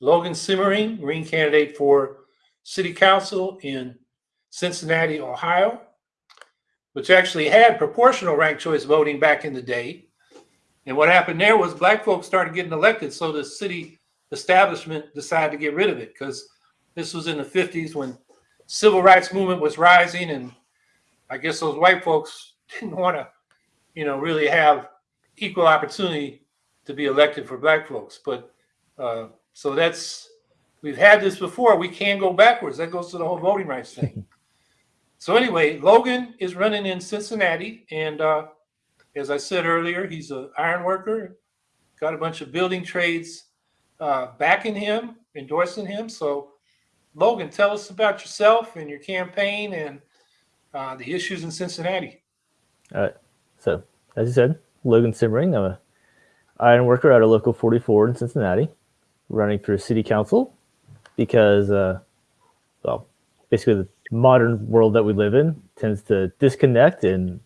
Logan Simmering, Green candidate for city council in Cincinnati, Ohio, which actually had proportional ranked choice voting back in the day. And what happened there was black folks started getting elected, so the city establishment decided to get rid of it because this was in the 50s when civil rights movement was rising and I guess those white folks didn't want to, you know, really have equal opportunity to be elected for black folks. But uh, so that's we've had this before. We can't go backwards. That goes to the whole voting rights thing. so anyway, Logan is running in Cincinnati, and uh, as I said earlier, he's an iron worker. Got a bunch of building trades uh, backing him, endorsing him. So, Logan, tell us about yourself and your campaign and uh, the issues in Cincinnati. All right. So, as you said, Logan Simmering. I'm a iron worker at a local 44 in Cincinnati, running for city council because, uh, well, basically the modern world that we live in tends to disconnect and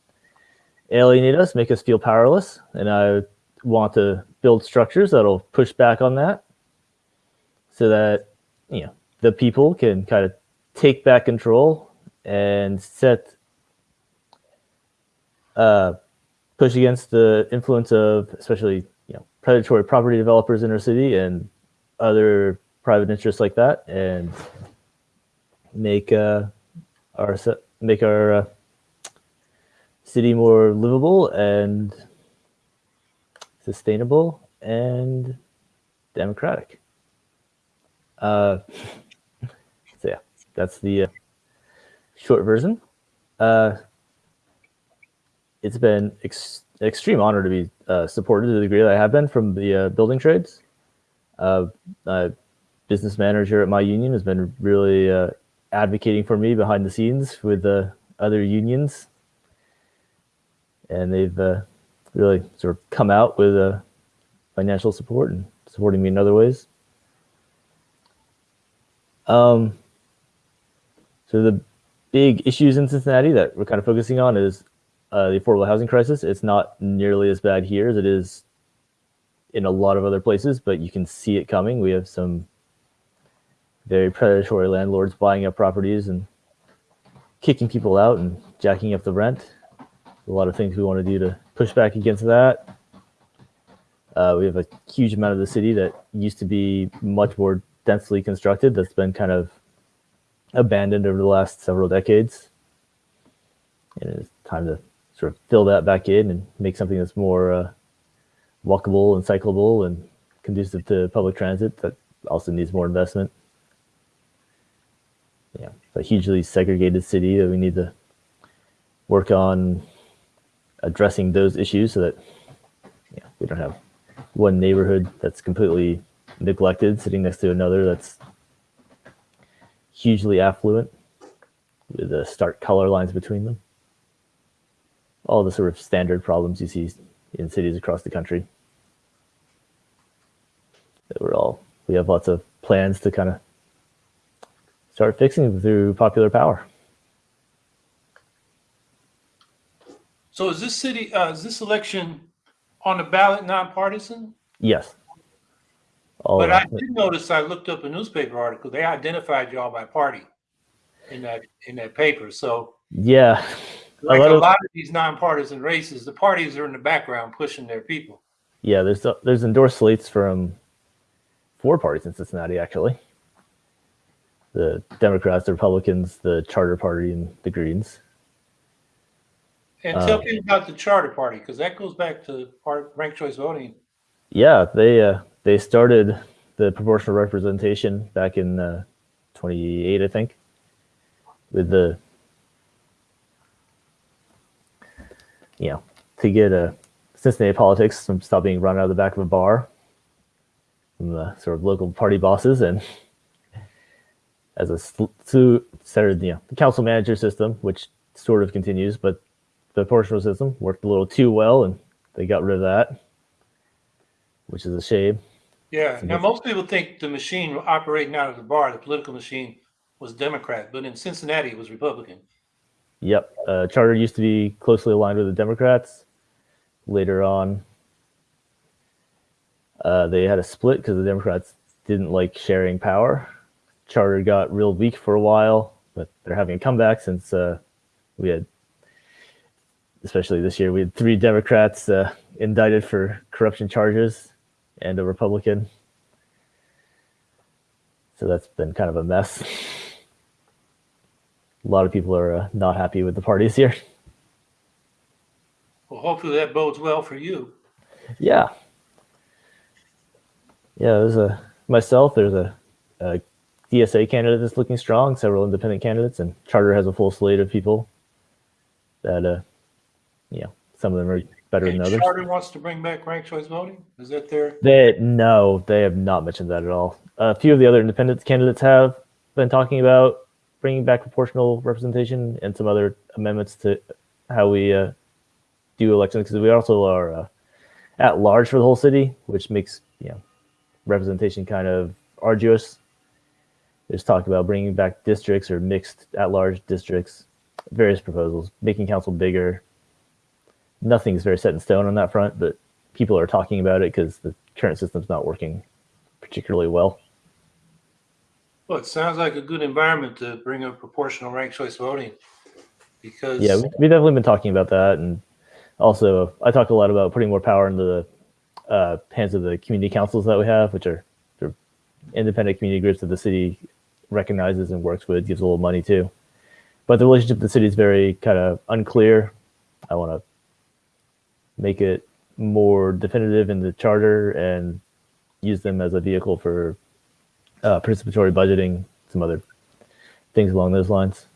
alienate us, make us feel powerless. And I want to build structures that'll push back on that so that, you know, the people can kind of take back control and set, uh, push against the influence of especially, you know, predatory property developers in our city and other private interests like that and make, uh, our, make our, uh, city more livable and sustainable and democratic. Uh, so yeah, that's the uh, short version. Uh, it's been ex extreme honor to be uh, supported to the degree that I have been from the building trades. Uh, business manager at my union has been really uh, advocating for me behind the scenes with the other unions and they've uh, really sort of come out with uh, financial support and supporting me in other ways. Um, so the big issues in Cincinnati that we're kind of focusing on is uh, the affordable housing crisis. It's not nearly as bad here as it is in a lot of other places, but you can see it coming. We have some very predatory landlords buying up properties and kicking people out and jacking up the rent a lot of things we want to do to push back against that. Uh, we have a huge amount of the city that used to be much more densely constructed that's been kind of abandoned over the last several decades. And it's time to sort of fill that back in and make something that's more uh, walkable and cyclable and conducive to public transit that also needs more investment. Yeah, a hugely segregated city that we need to work on addressing those issues so that yeah, we don't have one neighborhood that's completely neglected sitting next to another that's hugely affluent with the stark color lines between them. All the sort of standard problems you see in cities across the country. That we're all, we have lots of plans to kind of start fixing through popular power. So is this city, uh, is this election on the ballot nonpartisan? Yes. All but I did notice I looked up a newspaper article. They identified y'all by party in that in that paper. So yeah, like a lot, a lot of, of these nonpartisan races, the parties are in the background pushing their people. Yeah, there's there's endorsed slates from four parties in Cincinnati actually. The Democrats, the Republicans, the Charter Party, and the Greens. And tell um, people about the charter party because that goes back to part ranked choice voting. Yeah, they uh, they started the proportional representation back in uh, 28, I think, with the you know to get a Cincinnati politics from stop being run out of the back of a bar from the sort of local party bosses and as a started you know the council manager system, which sort of continues, but the proportional system worked a little too well and they got rid of that, which is a shame. Yeah. Now, most people think the machine operating out of the bar, the political machine, was Democrat, but in Cincinnati, it was Republican. Yep. Uh, Charter used to be closely aligned with the Democrats. Later on, uh, they had a split because the Democrats didn't like sharing power. Charter got real weak for a while, but they're having a comeback since uh, we had, especially this year, we had three Democrats uh, indicted for corruption charges and a Republican. So that's been kind of a mess. A lot of people are uh, not happy with the parties here. Well, hopefully that bodes well for you. Yeah. Yeah, there's a myself, there's a, a DSA candidate that's looking strong, several independent candidates, and Charter has a full slate of people that, uh, you know, some of them are better than others. Charter wants to bring back ranked choice voting? Is that their, They no, they have not mentioned that at all. A few of the other independent candidates have been talking about bringing back proportional representation and some other amendments to how we uh, do elections because we also are uh, at large for the whole city, which makes you know representation kind of arduous. There's talk about bringing back districts or mixed at-large districts, various proposals, making council bigger. Nothing's very set in stone on that front, but people are talking about it because the current system's not working particularly well. Well, it sounds like a good environment to bring up proportional ranked choice voting. Because. Yeah, we- we've definitely been talking about that, and also I talked a lot about putting more power into the uh, hands of the community councils that we have, which are independent community groups that the city recognizes and works with, gives a little money to. But the relationship with the city is very kind of unclear. I want to make it more definitive in the charter and use them as a vehicle for uh, participatory budgeting, some other things along those lines.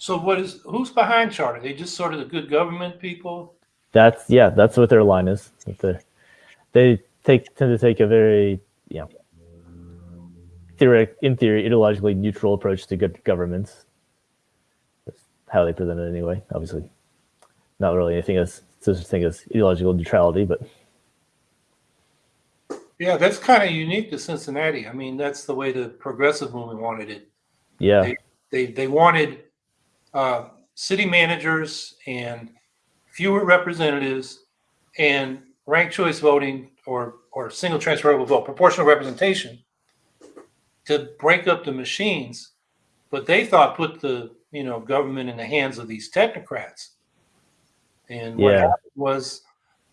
So what is, who's behind Charter? They just sort of the good government people? That's yeah, that's what their line is. They're- take tend to take a very you know theoretic in theory ideologically neutral approach to good governments. That's how they present it anyway. Obviously, not really anything as such a thing as ideological neutrality, but Yeah, that's kind of unique to Cincinnati. I mean, that's the way the progressive movement wanted it. yeah, They, they wanted uh, city managers and fewer representatives and ranked choice voting or, or single transferable vote, proportional representation to break up the machines. But they thought put the, you know, government in the hands of these technocrats. And what Yeah. happened was,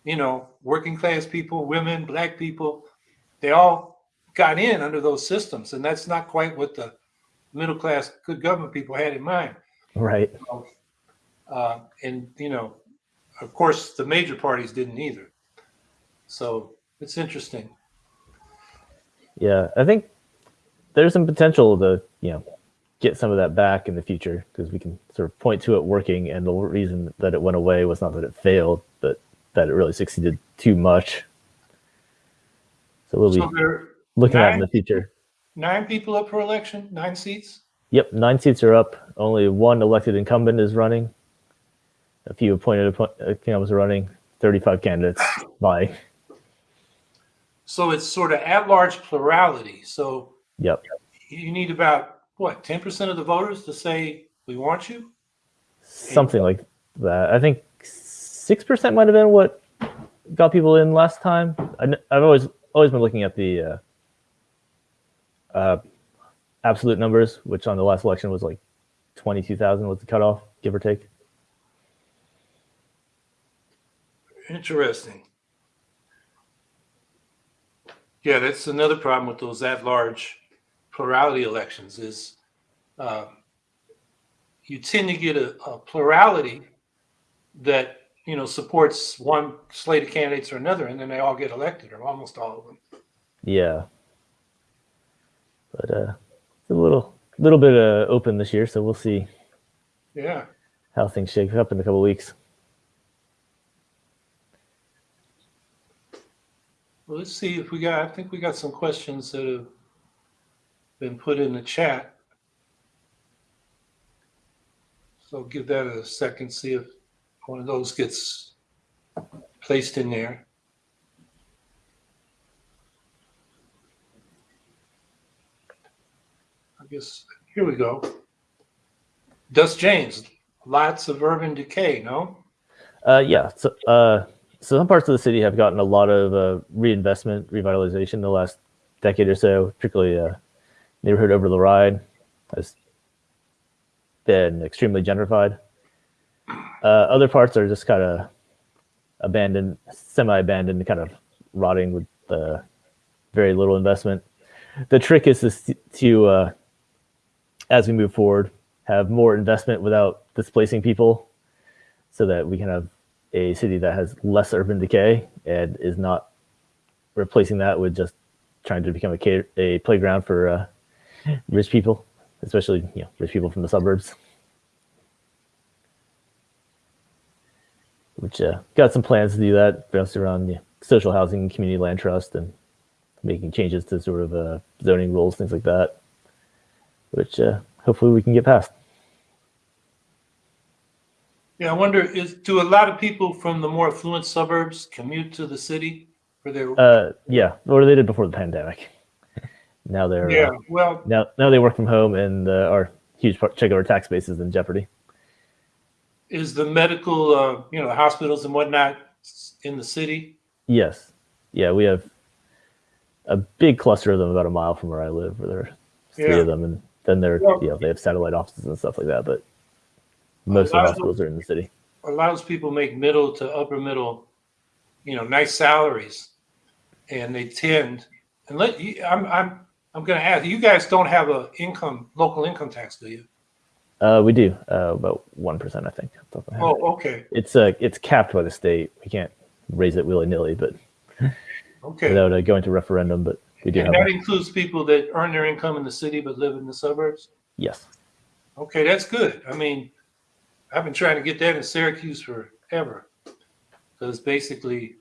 you know, working class people, women, black people, they all got in under those systems. And that's not quite what the middle class good government people had in mind. right. Uh, and, you know, of course, the major parties didn't either. So it's interesting. Yeah, I think there's some potential to you know get some of that back in the future because we can sort of point to it working, and the reason that it went away was not that it failed, but that it really succeeded too much. So we'll be So are looking at in the future. nine people up for election, nine seats. Yep, nine seats are up. Only one elected incumbent is running. A few appointed appo- uh, incumbents are running. Thirty-five candidates vying. So it's sort of at-large plurality. So Yep, you need about, what, 10% of the voters to say, we want you? something like that. I think six percent might have been what got people in last time. I, have always always been looking at the uh, uh, absolute numbers, which on the last election was like twenty-two thousand was the cutoff, give or take. Interesting. Yeah, that's another problem with those at-large plurality elections is uh, you tend to get a, a plurality that you know supports one slate of candidates or another, and then they all get elected, or almost all of them. Yeah, but uh, it's a little little bit uh, open this year, so we'll see Yeah. how things shake up in a couple weeks. Well, let's see if we got. I think we got some questions that have been put in the chat. So give that a second. See if one of those gets placed in there. I guess here we go. Dust James, lots of urban decay, no? Uh, yeah. So, uh, so some parts of the city have gotten a lot of uh, reinvestment, revitalization in the last decade or so, particularly uh, neighborhood Over-the-Rhine has been extremely gentrified. Uh, other parts are just kind of abandoned, semi-abandoned, kind of rotting with uh, very little investment. The trick is to, to uh, as we move forward, have more investment without displacing people, so that we can have a city that has less urban decay and is not replacing that with just trying to become a, a playground for uh, rich people, especially you know rich people from the suburbs. Which uh, got some plans to do that, based around know, social housing, community land trust, and making changes to sort of uh, zoning rules, things like that. Which uh, hopefully we can get past. Yeah, I wonder, is, do a lot of people from the more affluent suburbs commute to the city for their, Uh, yeah, or they did before the pandemic. Now they're yeah, uh, well, now now they work from home, and uh, our huge part, check of our tax base is in jeopardy. is the medical, uh, you know, hospitals and whatnot in the city? Yes. Yeah, we have a big cluster of them about a mile from where I live, where there are three Yeah. of them, and then they're Well- you know they have satellite offices and stuff like that. But most of the lot of hospitals are in the city. A lot of people make middle to upper middle, you know, nice salaries. And they tend, and let you, I'm, I'm, I'm gonna ask, you guys don't have a income, local income tax, do you? Uh, we do uh, about one percent, I think. off the top of my head. Oh, okay, It's uh it's capped by the state. We can't raise it willy nilly, but okay. without uh, going to referendum. But we do And that one. includes people that earn their income in the city but live in the suburbs? yes. Okay, that's good. I mean, I've been trying to get that in Syracuse forever. Because basically,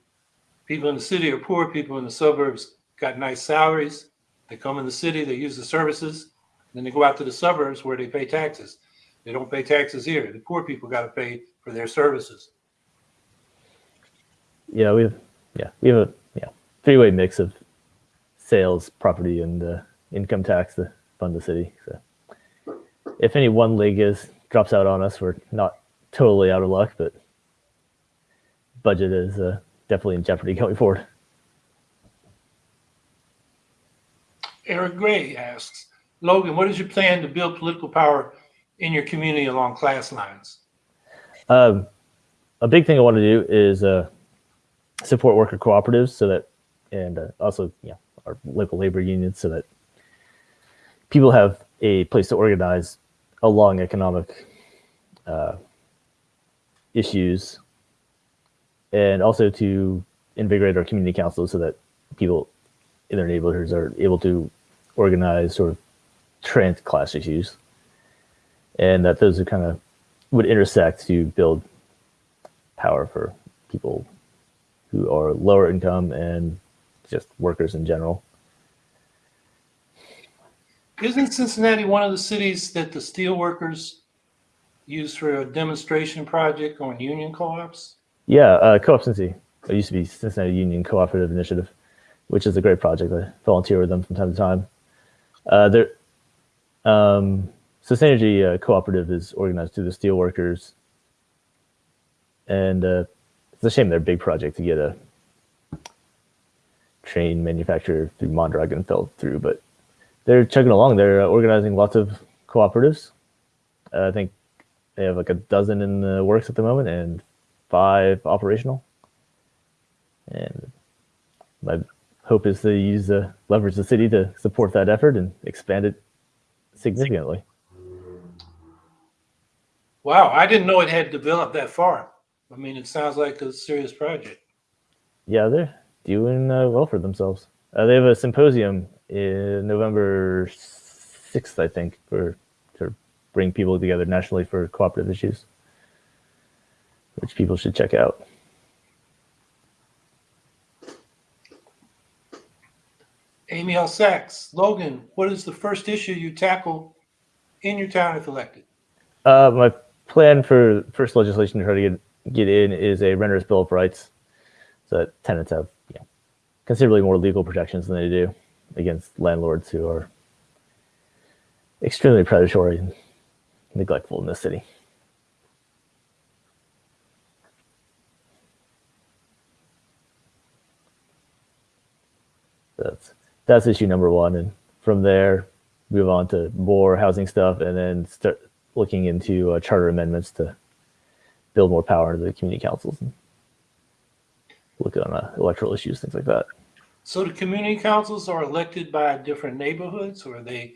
people in the city are poor, people in the suburbs got nice salaries. They come in the city, they use the services, then they go out to the suburbs where they pay taxes. They don't pay taxes here. The poor people got to pay for their services. Yeah, we have yeah we have a yeah three way mix of sales, property, and uh, income tax to fund the city. So if any one leg is drops out on us, we're not totally out of luck, but budget is uh, definitely in jeopardy going forward. Eric Gray asks, Logan, what is your plan to build political power in your community along class lines? Um, a big thing I want to do is uh, support worker cooperatives so that, and uh, also yeah, our local labor unions so that people have a place to organize along economic uh, issues, and also to invigorate our community councils so that people in their neighborhoods are able to organize sort of trans class issues, and that those are kind of would intersect to build power for people who are lower income and just workers in general. Isn't Cincinnati one of the cities that the steel workers use for a demonstration project on union co-ops? Yeah, uh, Co-op Cincy. It used to be Cincinnati Union Cooperative Initiative, which is a great project. I volunteer with them from time to time. Uh, there, um, Synergy uh, Cooperative is organized through the steelworkers, and uh, it's a shame their big project to get a train manufacturer through Mondragon fell through, but they're chugging along. They're uh, organizing lots of cooperatives. Uh, I think they have like a dozen in the works at the moment, and five operational. And my hope is to use the leverage the city to support that effort and expand it significantly. Wow, I didn't know it had developed that far. I mean, it sounds like a serious project. Yeah, they're doing uh, well for themselves. Uh, they have a symposium in November sixth, I think, for to bring people together nationally for cooperative issues, which people should check out. Amy L. Sachs. Logan, what is the first issue you tackle in your town if elected? Uh, my plan for first legislation to try to get, get in is a renter's bill of rights. So that tenants have you know, considerably more legal protections than they do against landlords who are extremely predatory and neglectful in this city. That's that's issue number one, and from there move on to more housing stuff, and then start looking into uh, charter amendments to build more power into the community councils and look on uh, electoral issues, things like that. So the community councils are elected by different neighborhoods or are they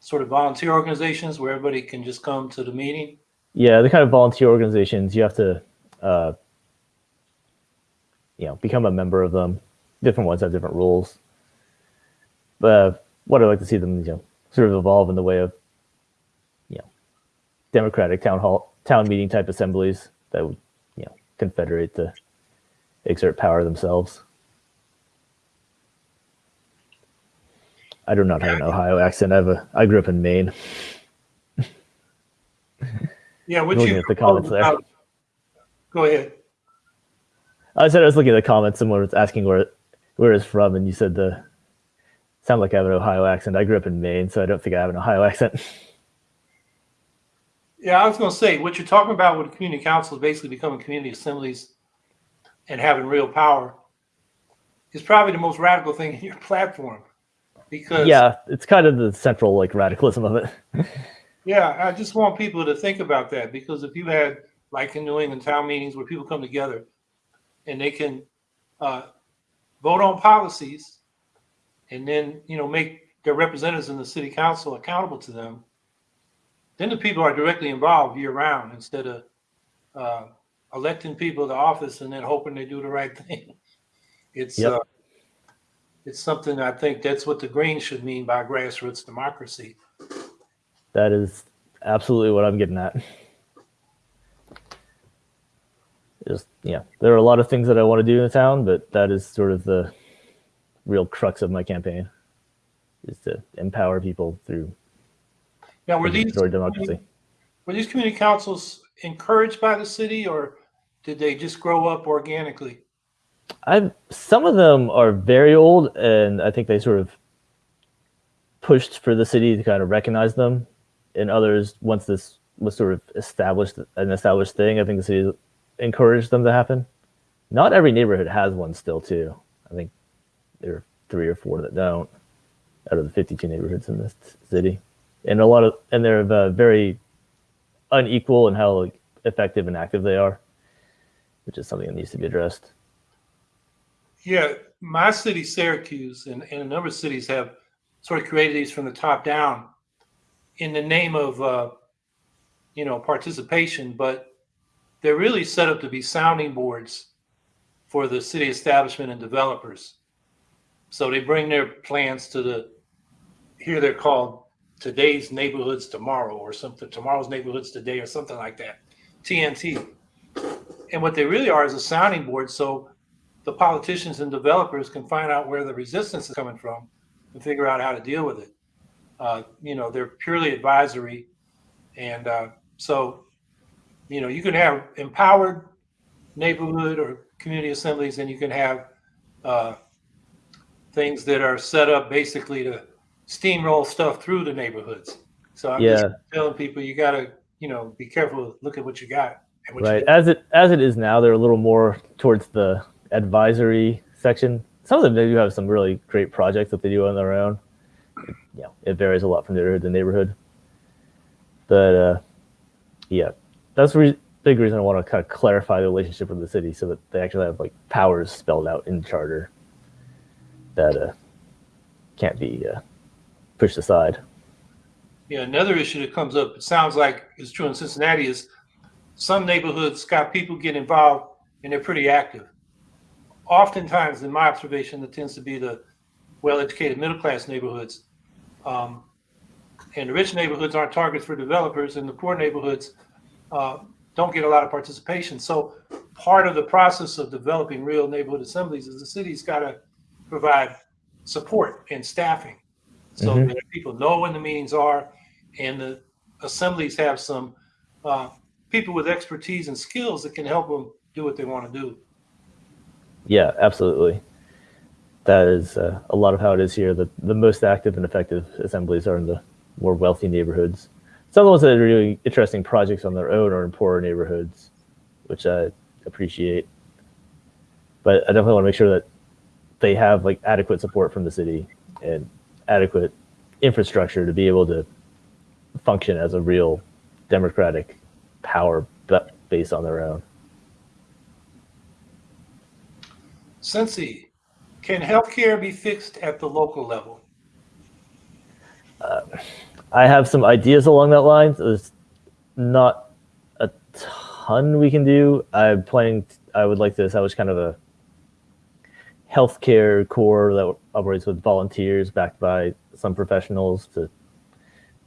sort of volunteer organizations where everybody can just come to the meeting? Yeah, the kind of volunteer organizations you have to, uh, you know, become a member of them. Different ones have different rules. Uh, what I'd like to see them, you know, sort of evolve in the way of, you know, democratic town hall, town meeting type assemblies that would, you know, confederate to exert power themselves. I do not have an Ohio accent. I have a. I grew up in Maine. Yeah, what you at the comments there. Go ahead. I said I was looking at the comments. Someone was asking where where it's from, and you said the sound like I have an Ohio accent. I grew up in Maine, so I don't think I have an Ohio accent. Yeah, I was gonna say, what you're talking about with community council is basically becoming community assemblies and having real power is probably the most radical thing in your platform. Because yeah, it's kind of the central like radicalism of it. Yeah, I just want people to think about that because if you had like in New England town meetings where people come together and they can uh, vote on policies and then you know make their representatives in the city council accountable to them, then the people are directly involved year round instead of uh, electing people to office and then hoping they do the right thing. It's Yep. uh, it's something I think that's what the Greens should mean by grassroots democracy. That is absolutely what I'm getting at. Just yeah, there are a lot of things that I want to do in the town, but that is sort of the real crux of my campaign is to empower people through Now, were these democracy. Were these community councils encouraged by the city or did they just grow up organically? I've some of them are very old, and I think they sort of pushed for the city to kind of recognize them. And others, once this was sort of established, an established thing, I think the city encouraged them to happen. Not every neighborhood has one still, too. There are three or four that don't out of the 52 neighborhoods in this city, and a lot of and they're uh, very unequal in how like, effective and active they are, which is something that needs to be addressed. Yeah, my city, Syracuse, and, and a number of cities have sort of created these from the top down in the name of, uh, you know, participation, but they're really set up to be sounding boards for the city establishment and developers. So they bring their plans to the, here they're called today's neighborhoods tomorrow or something, tomorrow's neighborhoods today or something like that, TNT. And what they really are is a sounding board. So the politicians and developers can find out where the resistance is coming from and figure out how to deal with it. Uh, you know, they're purely advisory. And uh, so, you know, you can have empowered neighborhood or community assemblies, and you can have uh, things that are set up basically to steamroll stuff through the neighborhoods. So I'm just telling people you got to, you know, be careful. Look at what you got. And what you Right. As it as it is now, they're a little more towards the advisory section. Some of them they do have some really great projects that they do on their own. It, you know, it varies a lot from neighborhood to neighborhood. But uh, yeah, that's the re- big reason I want to kind of clarify the relationship with the city so that they actually have like powers spelled out in charter that uh, can't be uh, pushed aside. Yeah, another issue that comes up, it sounds like is true in Cincinnati, is some neighborhoods got people get involved and they're pretty active. Oftentimes, in my observation, it tends to be the well-educated middle-class neighborhoods. Um, and the rich neighborhoods aren't targets for developers, and the poor neighborhoods uh, don't get a lot of participation. So part of the process of developing real neighborhood assemblies is the city's got to provide support and staffing so Mhm. that people know when the meetings are and the assemblies have some uh, people with expertise and skills that can help them do what they want to do. Yeah, absolutely. That is uh, a lot of how it is here. The the most active and effective assemblies are in the more wealthy neighborhoods. Some of the ones that are doing interesting projects on their own are in poorer neighborhoods, which I appreciate. But I definitely want to make sure that they have like adequate support from the city and adequate infrastructure to be able to function as a real democratic power ba- based on their own. Cincy, can healthcare be fixed at the local level? Uh, I have some ideas along that line. There's not a ton we can do. I'm planning. I would like to establish kind of a healthcare corps that operates with volunteers backed by some professionals to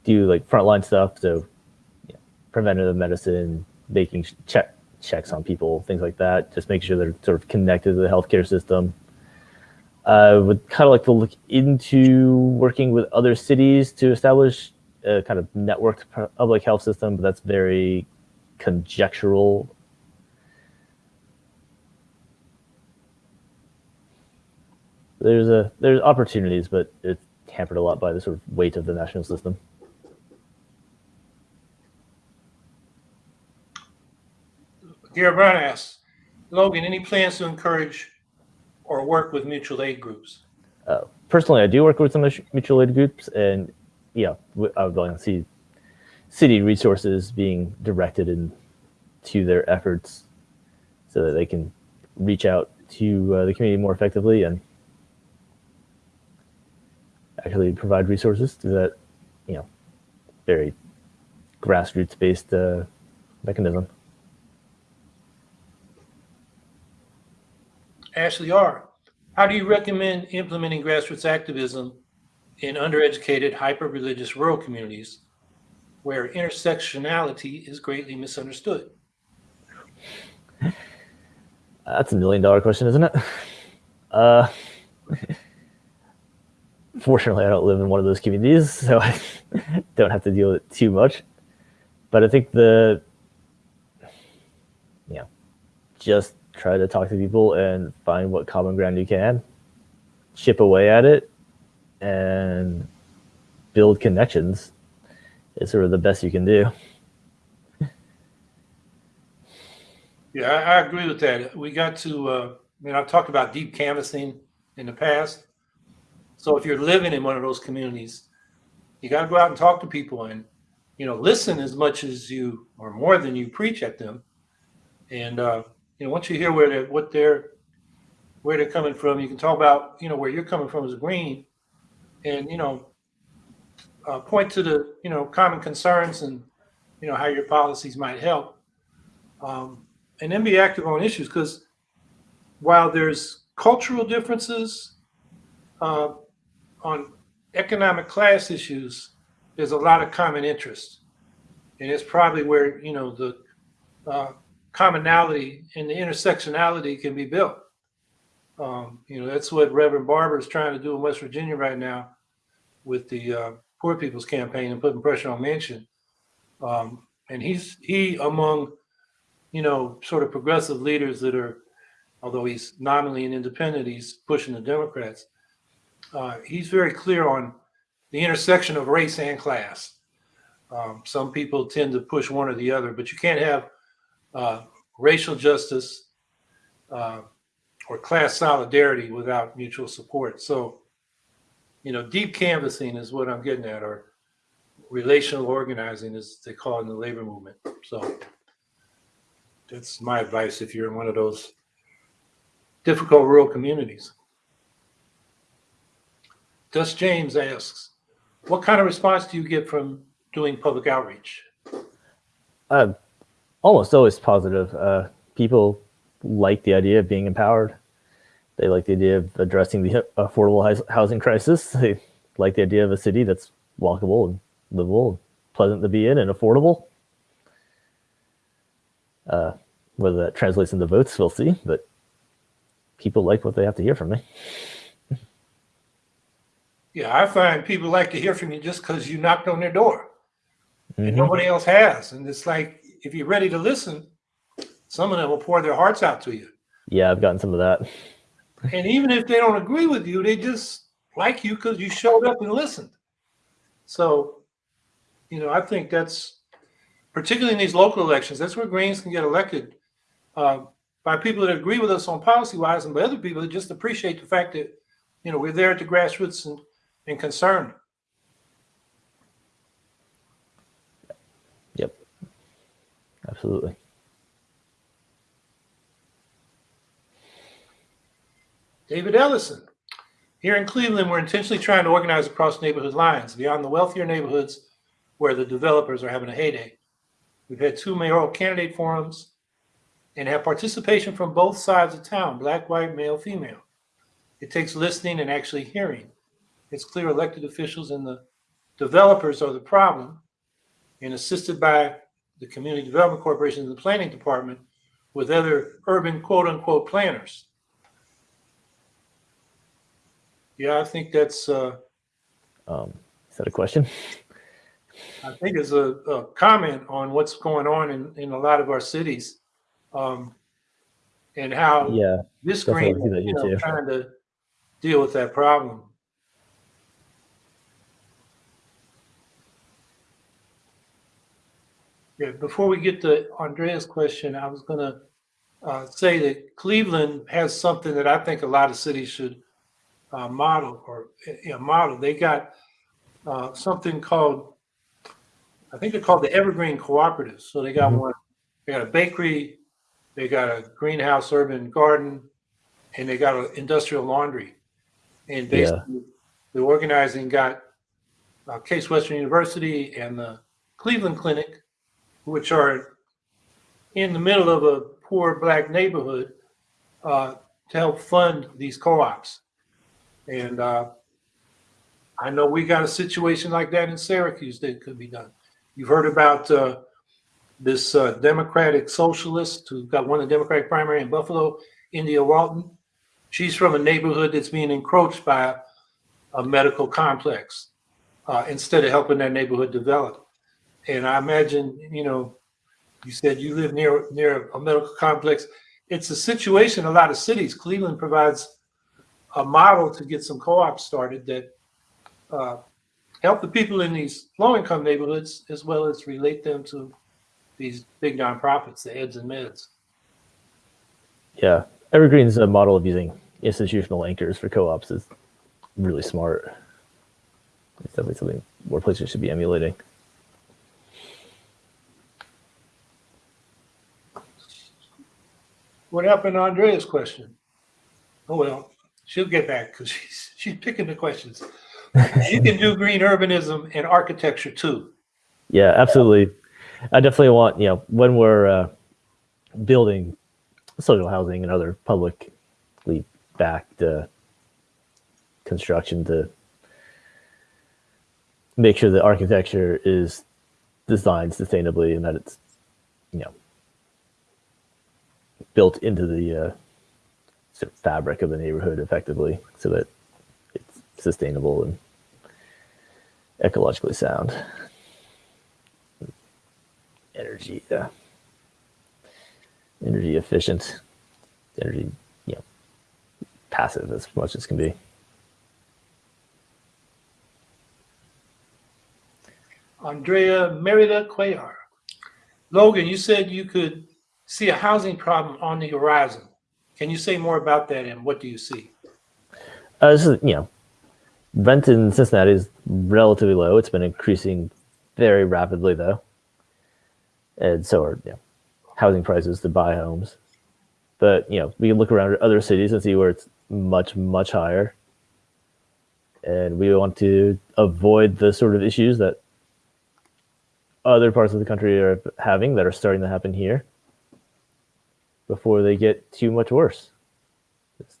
do like frontline stuff. So, yeah, preventative medicine, making check checks on people, things like that. Just make sure they're sort of connected to the healthcare system. I would kind of like to look into working with other cities to establish a kind of networked public health system, but that's very conjectural. There's a there's opportunities, but it's hampered a lot by the sort of weight of the national system. Gary Brown asks, Logan, any plans to encourage or work with mutual aid groups? Uh, personally, I do work with some mutual aid groups, and yeah, I would like to see city resources being directed into their efforts so that they can reach out to uh, the community more effectively and actually provide resources to that, you know, very grassroots based uh, mechanism. Ashley R., how do you recommend implementing grassroots activism in undereducated, hyper-religious rural communities where intersectionality is greatly misunderstood? That's a million dollar question, isn't it? Uh, fortunately, I don't live in one of those communities, so I don't have to deal with it too much. But I think the, yeah, just try to talk to people and find what common ground you can, chip away at it, and build connections. Is sort of the best you can do. Yeah, I, agree with that. We got to, uh, I mean, I've talked about deep canvassing in the past. So if you're living in one of those communities, you got to go out and talk to people and, you know, listen as much as you, or more than you preach at them. And, uh, you know, once you hear where they're, what they're, where they're coming from, you can talk about, you know, where you're coming from as a green and, you know, uh, point to the, you know, common concerns and, you know, how your policies might help. Um, and then be active on issues because while there's cultural differences uh, on economic class issues, there's a lot of common interest, and it's probably where you know the uh, commonality and the intersectionality can be built. Um, you know that's what Reverend Barber is trying to do in West Virginia right now with the uh, Poor People's Campaign and putting pressure on Manchin. Um, and he's he among you know, sort of progressive leaders that are, although he's nominally an independent, he's pushing the Democrats. Uh, he's very clear on the intersection of race and class. Um, some people tend to push one or the other, but you can't have uh, racial justice uh, or class solidarity without mutual support. So, you know, deep canvassing is what I'm getting at, or relational organizing, as they call it in the labor movement. So that's my advice if you're in one of those difficult rural communities. Dust James asks, what kind of response do you get from doing public outreach? Uh, almost always positive. Uh, people like the idea of being empowered. They like the idea of addressing the affordable housing crisis. They like the idea of a city that's walkable and livable, and pleasant to be in, and affordable. Uh, whether that translates into votes, we'll see. But people like what they have to hear from me. Yeah, I find people like to hear from you just because you knocked on their door and Mhm. nobody else has. And it's like, if you're ready to listen, some of them will pour their hearts out to you. Yeah, I've gotten some of that. And even if they don't agree with you, they just like you because you showed up and listened. So, you know, I think that's particularly in these local elections, that's where Greens can get elected uh, by people that agree with us on policy wise and by other people that just appreciate the fact that, you know, we're there at the grassroots and, and concerned. Yep. Absolutely. David Ellison. Here in Cleveland, we're intentionally trying to organize across neighborhood lines beyond the wealthier neighborhoods where the developers are having a heyday. We've had two mayoral candidate forums and have participation from both sides of town, black, white, male, female. It takes listening and actually hearing. It's clear elected officials and the developers are the problem and assisted by the Community Development Corporation and the Planning Department with other urban quote unquote planners. Yeah, I think that's, uh, Um, is that a question? I think it's a, a comment on what's going on in, in a lot of our cities. Um, and how Yeah. this green, that you know, trying to deal with that problem. Yeah, before we get to Andrea's question, I was gonna uh, say that Cleveland has something that I think a lot of cities should uh, model or, you know, model. They got uh, something called, I think they're called the Evergreen Cooperatives. So they got Mhm. one, they got a bakery, they got a greenhouse urban garden, and they got an industrial laundry. And Yeah. basically, the organizing got uh, Case Western University and the Cleveland Clinic, which are in the middle of a poor black neighborhood, uh, to help fund these co-ops. And uh, I know we got a situation like that in Syracuse that could be done. You've heard about uh, this uh, Democratic socialist who got won the Democratic primary in Buffalo, India Walton. She's from a neighborhood that's being encroached by a medical complex uh, instead of helping that neighborhood develop. And I imagine, you know, you said you live near near a medical complex. It's a situation a lot of cities. Cleveland provides a model to get some co-ops started that uh, help the people in these low-income neighborhoods as well as relate them to these big nonprofits, the eds and meds. Yeah. Evergreen's a model of using institutional anchors for co-ops is really smart. It's definitely something more places should be emulating. What happened to Andrea's question? Oh, well, she'll get back because she's, she's picking the questions. You can do green urbanism and architecture too. Yeah, absolutely. I definitely want, you know, when we're uh, building social housing and other publicly backed uh, construction to make sure that architecture is designed sustainably and that it's, you know, built into the uh, sort of fabric of the neighborhood effectively so that it's sustainable and ecologically sound. Energy uh, energy efficient. Energy you know passive as much as can be. Andrea Merida Cuellar. Logan, you said you could see a housing problem on the horizon. Can you say more about that and what do you see? uh, this is you know rent in cincinnati is relatively low. It's been increasing very rapidly though. And so are you know, housing prices to buy homes. But you know we can look around at other cities and see where it's much much higher. And we want to avoid the sort of issues that other parts of the country are having that are starting to happen here before they get too much worse Just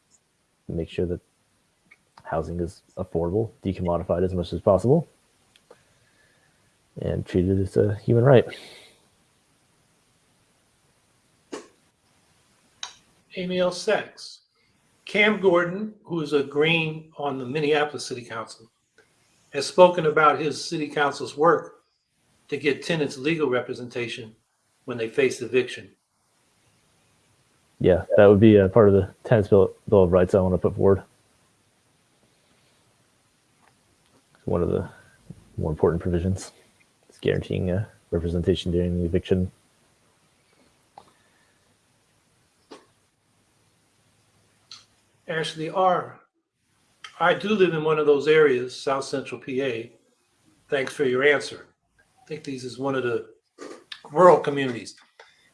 make sure that housing is affordable decommodified as much as possible and treated as a human right Amy L. Sachs. Cam Gordon, who is a Green on the Minneapolis City Council, has spoken about his city council's work to get tenants legal representation when they face eviction. Yeah that would be a part of the tenants bill, bill of rights i want to put forward one of the more important provisions is guaranteeing uh, representation during the eviction Ashley R. I do live in one of those areas, South Central PA. Thanks for your answer. I think these is one of the rural communities.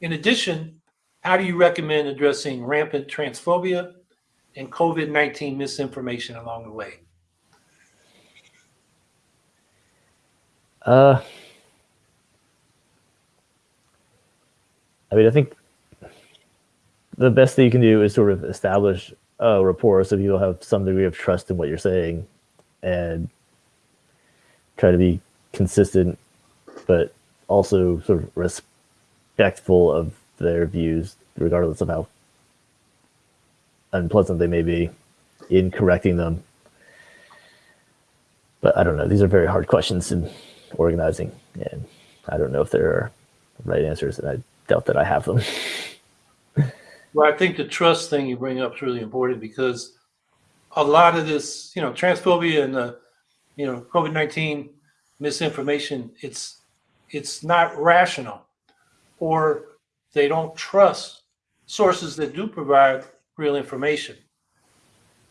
In addition, how do you recommend addressing rampant transphobia and COVID-19 misinformation along the way? Uh, I mean, I think the best thing you can do is sort of establish a rapport so people have some degree of trust in what you're saying and try to be consistent, but also sort of respectful of their views, regardless of how unpleasant they may be in correcting them. But I don't know. These are very hard questions in organizing, and I don't know if there are right answers, and I doubt that I have them. Well, I think the trust thing you bring up is really important because a lot of this, you know, transphobia and the, you know, COVID-19 misinformation, it's, it's not rational or they don't trust sources that do provide real information.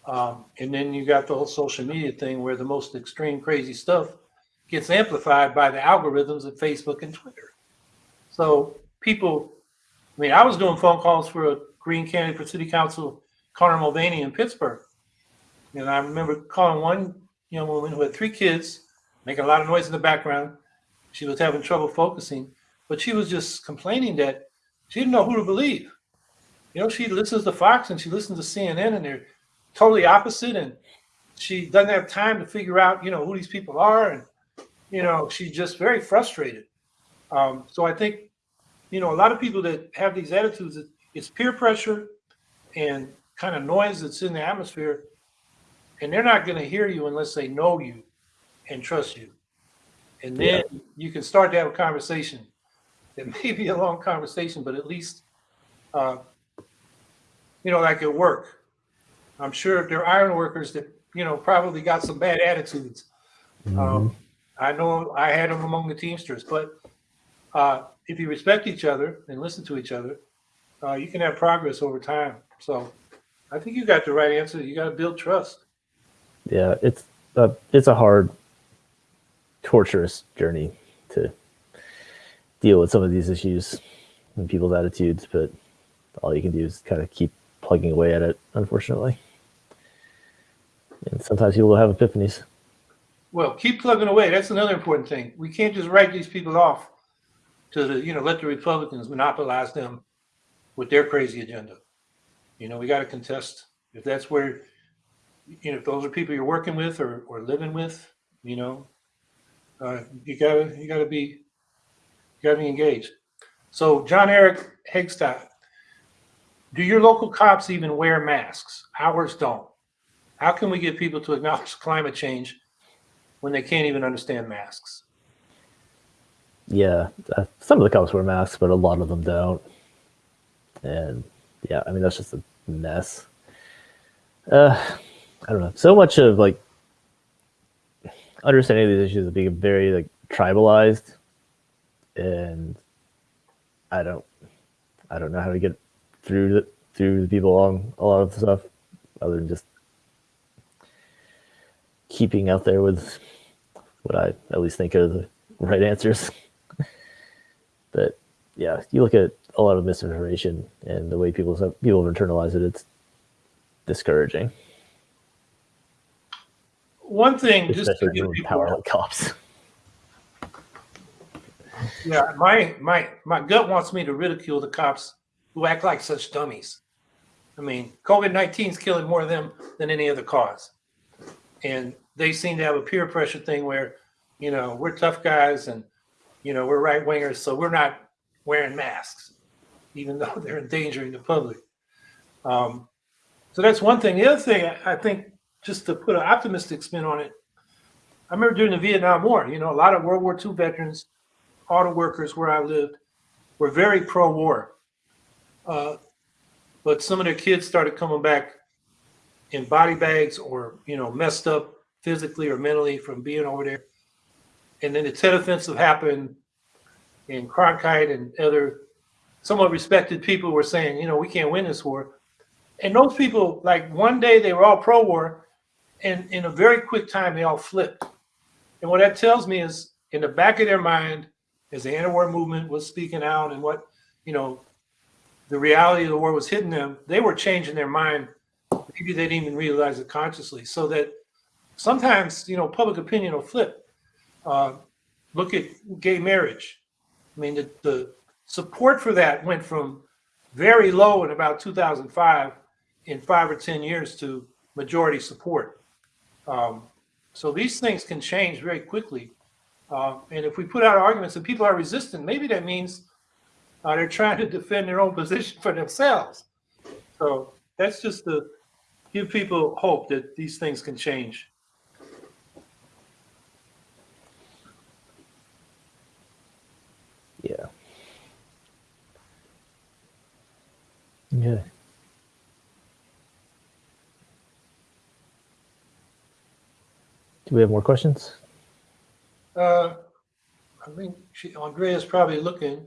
Um, and then you got the whole social media thing where the most extreme crazy stuff gets amplified by the algorithms of Facebook and Twitter. So people, I mean, I was doing phone calls for a Green candidate for city council, Connor Mulvaney in Pittsburgh. And I remember calling one young woman who had three kids, making a lot of noise in the background. She was having trouble focusing, but she was just complaining that she didn't know who to believe. You know, she listens to Fox and she listens to CNN and they're totally opposite. And she doesn't have time to figure out, you know, who these people are. And, you know, she's just very frustrated. Um, so I think, you know, a lot of people that have these attitudes, it's peer pressure and kind of noise that's in the atmosphere. And they're not going to hear you unless they know you and trust you. And then yeah. you can start to have a conversation. It may be a long conversation, but at least, uh, you know, like at work. I'm sure there are iron workers that, you know, probably got some bad attitudes. Mm -hmm. um, I know I had them among the Teamsters, but uh, if you respect each other and listen to each other, uh, you can have progress over time. So I think you got the right answer. You got to build trust. Yeah, it's a, it's a hard, torturous journey to deal with some of these issues and people's attitudes, but all you can do is kind of keep plugging away at it, unfortunately. And sometimes people will have epiphanies. Well, keep plugging away. That's another important thing. We can't just write these people off to the, you know, let the Republicans monopolize them with their crazy agenda. You know, we got to contest if that's where, you know, if those are people you're working with or, or living with, you know, uh, you gotta, you gotta be, you gotta be engaged. So John Eric Hagstad, do your local cops even wear masks? Ours don't. How can we get people to acknowledge climate change when they can't even understand masks? Yeah, uh, some of the cops wear masks, but a lot of them don't and yeah, I mean that's just a mess. Uh, I don't know. So much of like understanding these issues is being very like tribalized, and I don't, I don't know how to get through the through the people along a lot of the stuff, other than just keeping out there with what I at least think are the right answers. but yeah, you look at a lot of misinformation and the way people people have internalized it, it's discouraging. One thing, Especially just to give people power like cops. Yeah, my my my gut wants me to ridicule the cops who act like such dummies. I mean, COVID 19 is killing more of them than any other cause. And they seem to have a peer pressure thing where, you know, we're tough guys and, you know, we're right wingers, so we're not wearing masks even though they're endangering the public. Um, so that's one thing. The other thing, I think, just to put an optimistic spin on it, I remember during the Vietnam War, you know, a lot of World War II veterans, auto workers where I lived, were very pro-war. Uh, but some of their kids started coming back in body bags or, you know, messed up physically or mentally from being over there. And then the Tet Offensive happened and Cronkite and other somewhat respected people were saying, you know, we can't win this war. And those people, like one day they were all pro-war, and in a very quick time they all flipped. And what that tells me is, in the back of their mind, as the anti-war movement was speaking out and what you know, the reality of the war was hitting them, they were changing their mind. Maybe they didn't even realize it consciously. So that sometimes, you know, public opinion will flip. Uh, look at gay marriage. I mean, the, the support for that went from very low in about 2005 in five or 10 years to majority support. Um, so these things can change very quickly. Uh, and if we put out arguments and people are resistant, maybe that means uh, they're trying to defend their own position for themselves. So that's just to give people hope that these things can change. Yeah. Okay. Do we have more questions? Uh, I think she, Andrea's probably looking.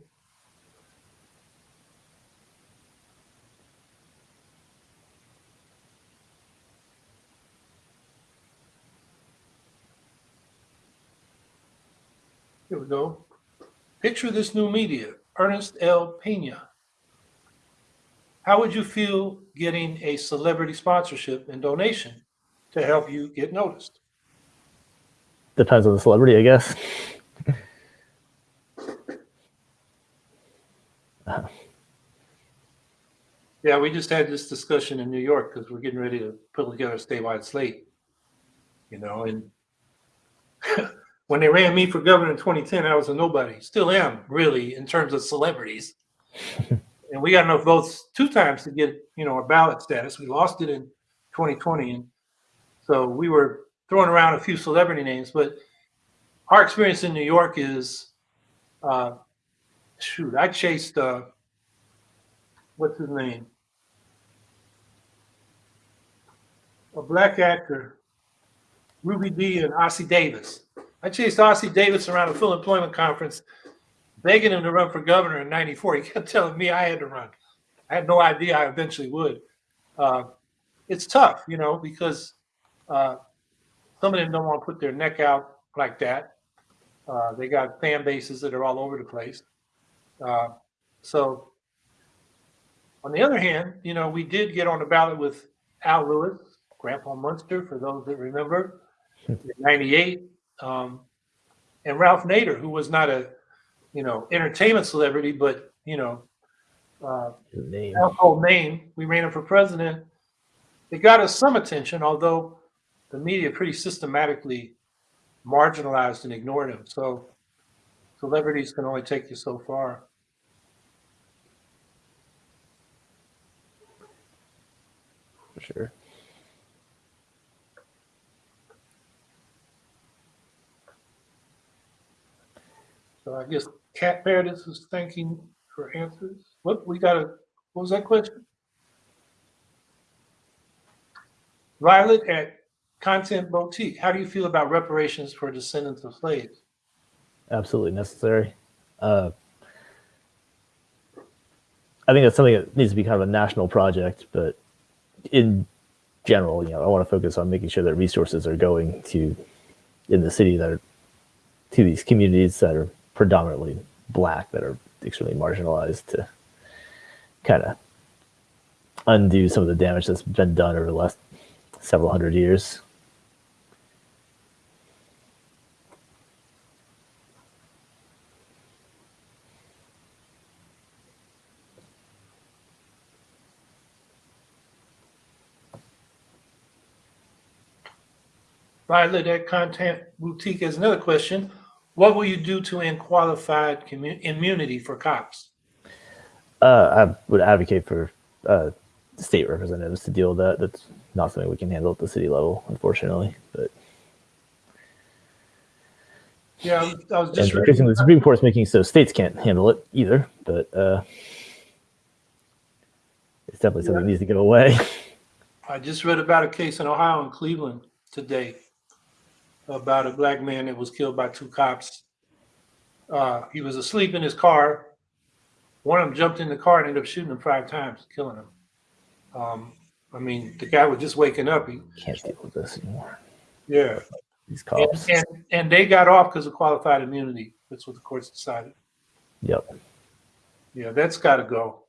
Here we go. Picture this new media, Ernest L. Pena. How would you feel getting a celebrity sponsorship and donation to help you get noticed? Depends on the celebrity, I guess. Yeah, we just had this discussion in New York because we're getting ready to put together a statewide slate. You know, and when they ran me for governor in 2010, I was a nobody. Still am, really, in terms of celebrities. and we got enough votes two times to get, you know, a ballot status. We lost it in 2020. And so we were throwing around a few celebrity names, but our experience in New York is, uh, shoot, I chased, uh, what's his name? A black actor, Ruby Dee and Ossie Davis. I chased Ossie Davis around a full employment conference, begging him to run for governor in 94. He kept telling me I had to run. I had no idea I eventually would. Uh, it's tough, you know, because uh, some of them don't want to put their neck out like that. Uh, they got fan bases that are all over the place. Uh, so, on the other hand, you know, we did get on the ballot with Al Lewis, Grandpa Munster, for those that remember, in 98. Um, and Ralph Nader, who was not a, you know, entertainment celebrity, but, you know, uh, name. household name. We ran him for president. It got us some attention, although the media pretty systematically marginalized and ignored him. So celebrities can only take you so far. For sure. So I guess Cat Meredith is thanking for answers. What we got a what was that question? Violet at Content Boutique. How do you feel about reparations for descendants of slaves? Absolutely necessary. Uh, I think that's something that needs to be kind of a national project, but in general, you know, I want to focus on making sure that resources are going to in the city that are to these communities that are predominantly black, that are extremely marginalized to kind of undo some of the damage that's been done over the last several hundred years. Violet at Content Boutique has another question. What will you do to end qualified immunity for cops? Uh, I would advocate for uh, state representatives to deal with that. That's not something we can handle at the city level, unfortunately. But Yeah, I was, I was just increasingly, the Supreme Court's making so states can't handle it either. But uh, it's definitely something that needs to go away. I just read about a case in Ohio and Cleveland today about a black man that was killed by two cops. Uh, he was asleep in his car. One of them jumped in the car and ended up shooting him five times, killing him. Um, I mean, the guy was just waking up. He, Can't deal with this anymore. yeah. These And, cops. and, and they got off because of qualified immunity. That's what the courts decided. Yep. Yeah, that's got to go.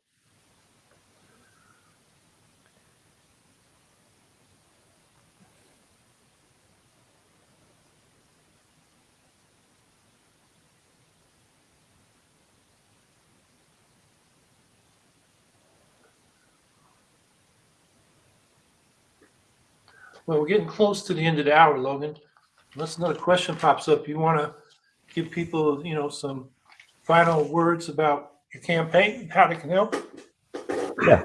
Well, we're getting close to the end of the hour, Logan. Unless another question pops up, you want to give people, you know, some final words about your campaign, and how they can help? Yeah.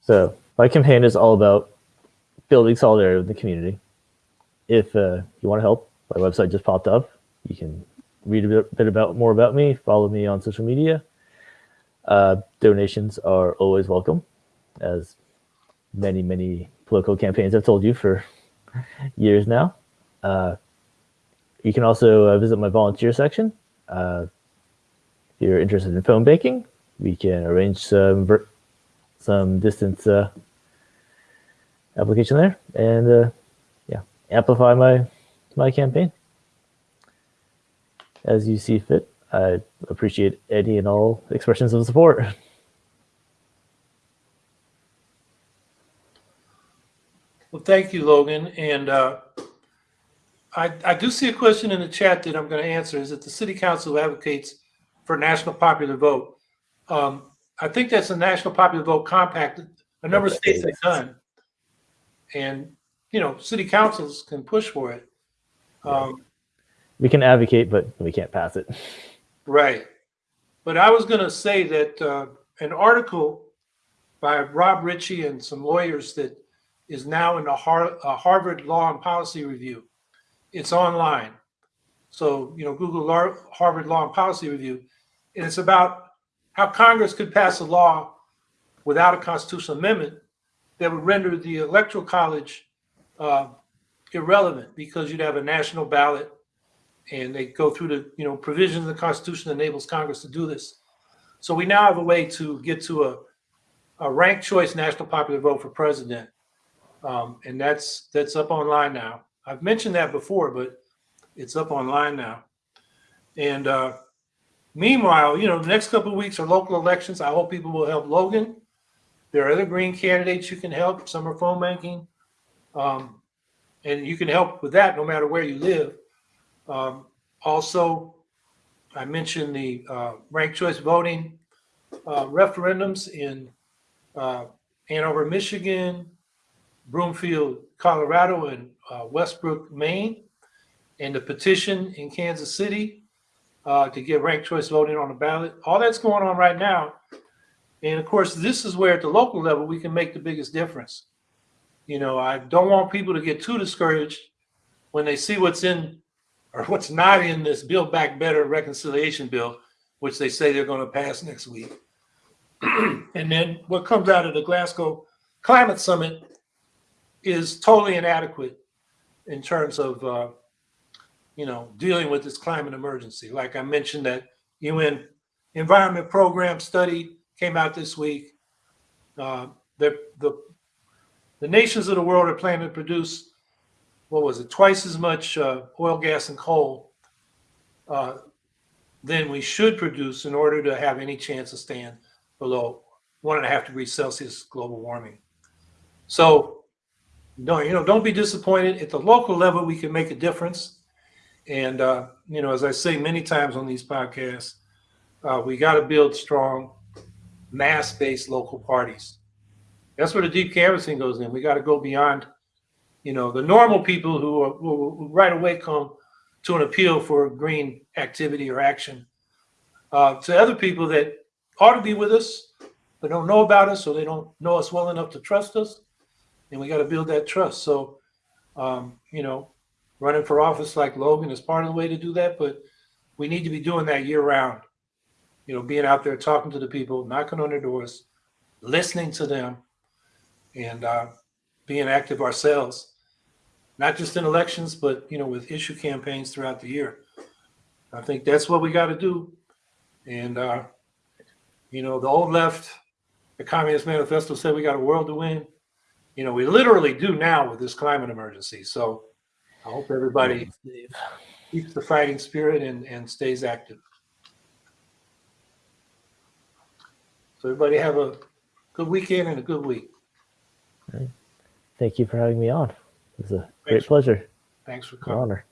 So my campaign is all about building solidarity with the community. If uh, you want to help, my website just popped up. You can read a bit, bit about more about me. Follow me on social media. Uh, donations are always welcome, as many many political campaigns I've told you for years now. Uh, you can also uh, visit my volunteer section. Uh, if you're interested in phone banking, we can arrange some some distance uh, application there and uh, yeah amplify my my campaign as you see fit i appreciate any and all expressions of support Well, thank you, Logan. And uh, I, I do see a question in the chat that I'm going to answer. Is that the city council advocates for national popular vote? Um, I think that's a national popular vote compact. A number of states have done. And, you know, city councils can push for it. Um, we can advocate but we can't pass it Right. But I was going to say that uh, an article by Rob Richie and some lawyers that is now in the Har- uh, Harvard Law and Policy Review. It's online. So, you know, Google Harvard Law and Policy Review. And it's about how Congress could pass a law without a constitutional amendment that would render the Electoral College uh, irrelevant because you'd have a national ballot and they go through the you know provisions of the Constitution that enables Congress to do this. So we now have a way to get to a, a ranked choice national popular vote for president, um, and that's that's up online now. I've mentioned that before, but it's up online now. And uh, meanwhile, you know, the next couple of weeks are local elections. I hope people will help Logan. There are other green candidates you can help. Some are phone banking, um, and you can help with that no matter where you live. Um, also, I mentioned the uh, ranked choice voting uh, referendums in uh, Ann Arbor, Michigan, Broomfield, Colorado, and uh, Westbrook, Maine, and the petition in Kansas City uh, to get ranked choice voting on the ballot. All that's going on right now. And of course, this is where at the local level we can make the biggest difference. You know, I don't want people to get too discouraged when they see what's in or what's not in this Build Back Better reconciliation bill, which they say they're going to pass next week. and then what comes out of the Glasgow Climate Summit is totally inadequate in terms of, uh, you know, dealing with this climate emergency. Like I mentioned, that UN Environment Program study came out this week. Uh, the, the, the nations of the world are planning to produce what was it, twice as much uh, oil, gas, and coal uh, than we should produce in order to have any chance of staying below one and a half degrees Celsius global warming. So, no, you know, don't be disappointed. At the local level, we can make a difference. And uh, you know, as I say many times on these podcasts, uh, we got to build strong, mass-based local parties. That's where the deep canvassing goes in. We got to go beyond you know, the normal people who, are, who right away come to an appeal for green activity or action, uh, to other people that ought to be with us, but don't know about us or they don't know us well enough to trust us. And we got to build that trust. So, um, you know, running for office like Logan is part of the way to do that, but we need to be doing that year round. You know, being out there talking to the people, knocking on their doors, listening to them, and uh, being active ourselves, not just in elections, but you know, with issue campaigns throughout the year. I think that's what we got to do. And uh, you know, the old left, the Communist Manifesto said we got a world to win. You know, we literally do now with this climate emergency. So I hope everybody keeps the fighting spirit and, and stays active. So everybody have a good weekend and a good week. Thank you for having me on. It was a great Thanks. pleasure, Thanks for an coming. honor.